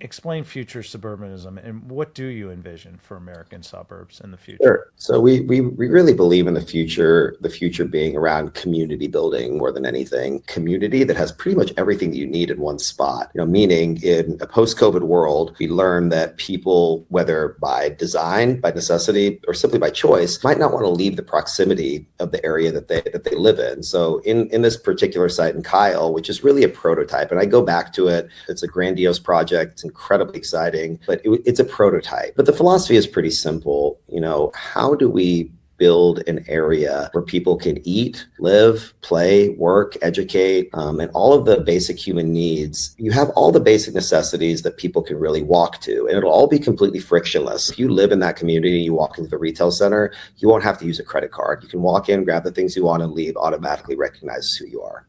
explain future suburbanism and what do you envision for American suburbs in the future? Sure. So we, we, we really believe in the future, the future being around community building more than anything. Community that has pretty much everything that you need in one spot. You know, meaning in a post-COVID world, we learn that people, whether by design, by necessity, or simply by choice, might not want to leave the proximity of the area that they that they live in. So in, in this particular site in Kyle, which is really a prototype, and I go back to it, it's a grandiose project incredibly exciting, but it, it's a prototype. But the philosophy is pretty simple. You know, how do we build an area where people can eat, live, play, work, educate, um, and all of the basic human needs. You have all the basic necessities that people can really walk to, and it'll all be completely frictionless. If you live in that community, you walk into the retail center, you won't have to use a credit card. You can walk in, grab the things you want, and leave, automatically recognizes who you are.